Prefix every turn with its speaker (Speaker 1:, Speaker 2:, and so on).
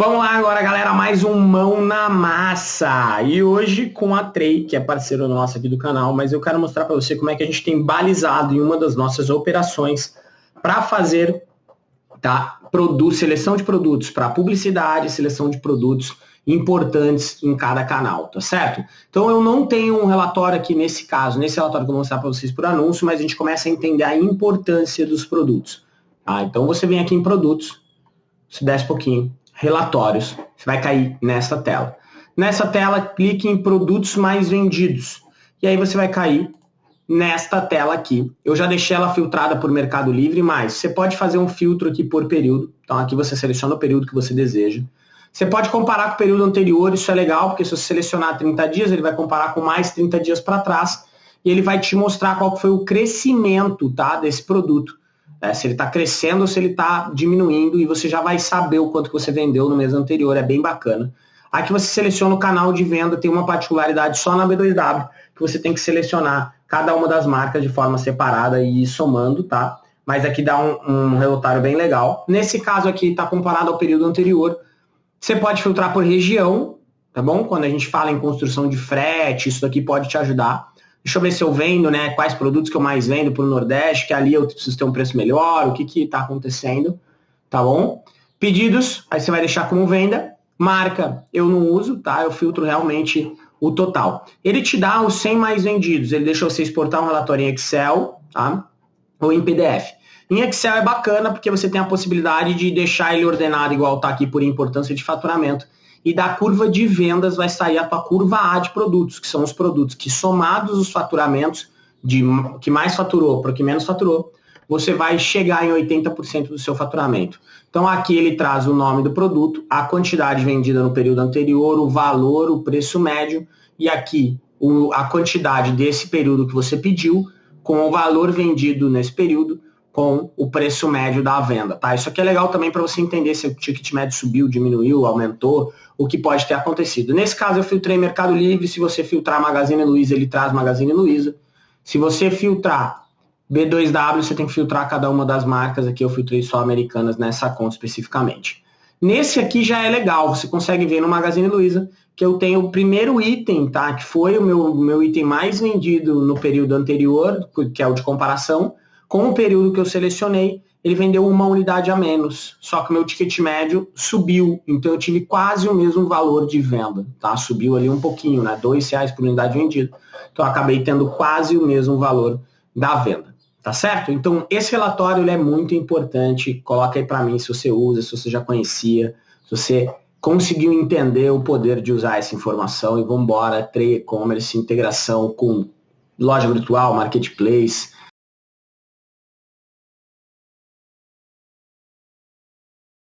Speaker 1: Vamos lá agora, galera, mais um Mão na Massa. E hoje com a Trey, que é parceiro nosso aqui do canal, mas eu quero mostrar para você como é que a gente tem balizado em uma das nossas operações para fazer tá, produto, seleção de produtos para publicidade, seleção de produtos importantes em cada canal, tá certo? Então eu não tenho um relatório aqui nesse caso, nesse relatório que eu vou mostrar para vocês por anúncio, mas a gente começa a entender a importância dos produtos. Tá? Então você vem aqui em produtos, se desce um pouquinho, relatórios. Você vai cair nessa tela. Nessa tela, clique em produtos mais vendidos. E aí você vai cair nesta tela aqui. Eu já deixei ela filtrada por Mercado Livre, mas você pode fazer um filtro aqui por período. Então aqui você seleciona o período que você deseja. Você pode comparar com o período anterior, isso é legal, porque se você selecionar 30 dias, ele vai comparar com mais 30 dias para trás e ele vai te mostrar qual foi o crescimento tá, desse produto é, se ele está crescendo ou se ele está diminuindo e você já vai saber o quanto que você vendeu no mês anterior, é bem bacana. Aqui você seleciona o canal de venda, tem uma particularidade só na B2W, que você tem que selecionar cada uma das marcas de forma separada e ir somando, tá? Mas aqui dá um, um relatório bem legal. Nesse caso aqui está comparado ao período anterior. Você pode filtrar por região, tá bom? Quando a gente fala em construção de frete, isso aqui pode te ajudar. Deixa eu ver se eu vendo, né? Quais produtos que eu mais vendo para o Nordeste, que ali eu preciso ter um preço melhor, o que está acontecendo, tá bom? Pedidos, aí você vai deixar como venda. Marca, eu não uso, tá? Eu filtro realmente o total. Ele te dá os 100 mais vendidos, ele deixa você exportar um relatório em Excel, tá? Ou em PDF. Em Excel é bacana porque você tem a possibilidade de deixar ele ordenado igual está aqui por importância de faturamento e da curva de vendas vai sair a tua curva A de produtos, que são os produtos que somados os faturamentos de que mais faturou para o que menos faturou, você vai chegar em 80% do seu faturamento. Então aqui ele traz o nome do produto, a quantidade vendida no período anterior, o valor, o preço médio e aqui o, a quantidade desse período que você pediu com o valor vendido nesse período com o preço médio da venda, tá? Isso aqui é legal também para você entender se o ticket médio subiu, diminuiu, aumentou, o que pode ter acontecido. Nesse caso, eu filtrei Mercado Livre. Se você filtrar Magazine Luiza, ele traz Magazine Luiza. Se você filtrar B2W, você tem que filtrar cada uma das marcas. Aqui eu filtrei só americanas nessa conta especificamente. Nesse aqui já é legal, você consegue ver no Magazine Luiza que eu tenho o primeiro item, tá? Que foi o meu, meu item mais vendido no período anterior, que é o de comparação, com o período que eu selecionei ele vendeu uma unidade a menos, só que meu ticket médio subiu, então eu tive quase o mesmo valor de venda, tá? Subiu ali um pouquinho, né? Dois reais por unidade vendida. Então eu acabei tendo quase o mesmo valor da venda, tá certo? Então esse relatório ele é muito importante, coloca aí para mim se você usa, se você já conhecia, se você conseguiu entender o poder de usar essa informação e vamos embora, trade e-commerce, integração com loja virtual, marketplace,